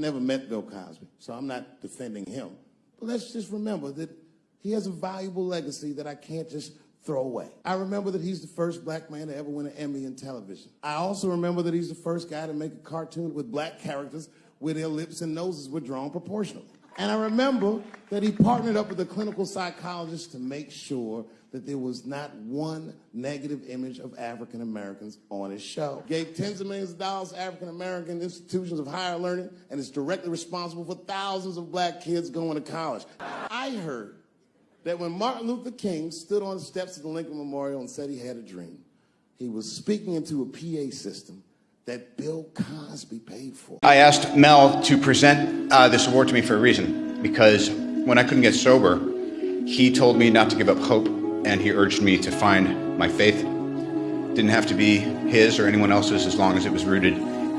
Never met Bill Cosby, so I'm not defending him. But let's just remember that he has a valuable legacy that I can't just throw away. I remember that he's the first black man to ever win an Emmy in television. I also remember that he's the first guy to make a cartoon with black characters where their lips and noses were drawn proportionally. And I remember that he partnered up with a clinical psychologist to make sure that there was not one negative image of African Americans on his show. Gave tens of millions of dollars to African American institutions of higher learning and is directly responsible for thousands of black kids going to college. I heard that when Martin Luther King stood on the steps of the Lincoln Memorial and said he had a dream, he was speaking into a PA system that Bill Cosby paid for. I asked Mel to present uh, this award to me for a reason, because when I couldn't get sober, he told me not to give up hope, and he urged me to find my faith. Didn't have to be his or anyone else's as long as it was rooted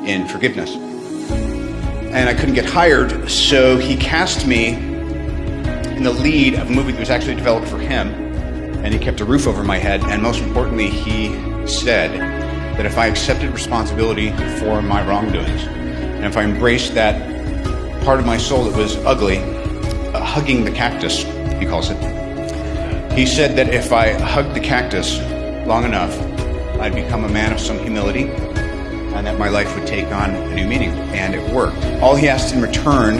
in forgiveness. And I couldn't get hired, so he cast me in the lead of a movie that was actually developed for him, and he kept a roof over my head, and most importantly, he said that if I accepted responsibility for my wrongdoings, and if I embraced that part of my soul that was ugly, uh, hugging the cactus, he calls it, he said that if I hugged the cactus long enough, I'd become a man of some humility, and that my life would take on a new meaning, and it worked. All he asked in return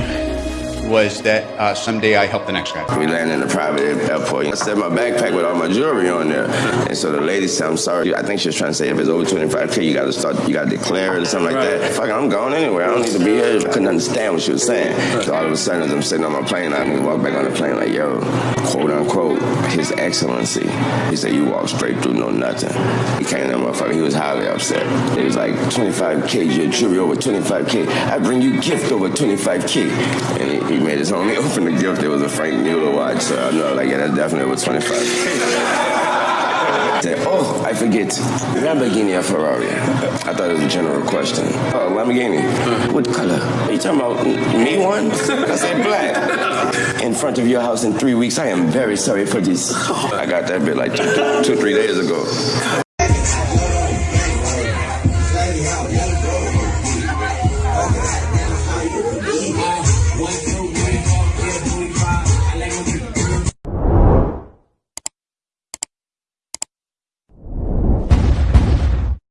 was that uh, someday I help the next guy. We landed in a private airport. I set my backpack with all my jewelry on there. And so the lady said, I'm sorry. I think she was trying to say if it's over 25K, you got to start, you got to declare it or something like that. Fuck, I'm going anywhere. I don't need to be here. I couldn't understand what she was saying. So all of a sudden, as I'm sitting on my plane, I walk back on the plane like, yo, His Excellency. He said, you walk straight through, no nothing. He came to that motherfucker. He was highly upset. He was like, 25K, your jewelry over 25K. I bring you gift over 25K. And he, he made his homie open the gift. It was a Franck Muller watch. So I know, like, yeah, that definitely was 25 oh, I forget. Lamborghini or Ferrari? I thought it was a general question. Oh, Lamborghini. What color? Are you talking about me one? I said black. In front of your house in three weeks. I am very sorry for this. I got that bit like two, two three days ago.